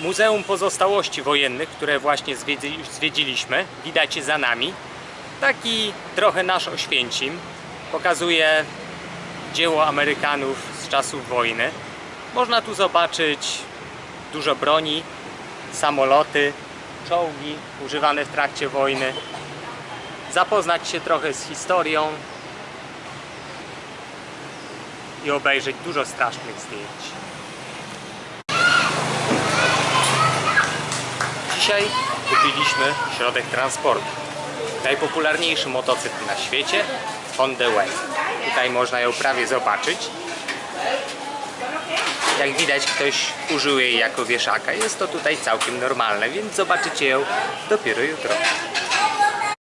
Muzeum Pozostałości Wojennych, które właśnie zwiedzi, zwiedziliśmy, widać za nami. Taki trochę nasz Oświęcim. Pokazuje dzieło Amerykanów z czasów wojny. Można tu zobaczyć dużo broni, samoloty, czołgi używane w trakcie wojny. Zapoznać się trochę z historią i obejrzeć dużo strasznych zdjęć. Dzisiaj kupiliśmy środek transportu. Najpopularniejszy motocykl na świecie Honda Way. Tutaj można ją prawie zobaczyć. Jak widać ktoś użył jej jako wieszaka. Jest to tutaj całkiem normalne, więc zobaczycie ją dopiero jutro.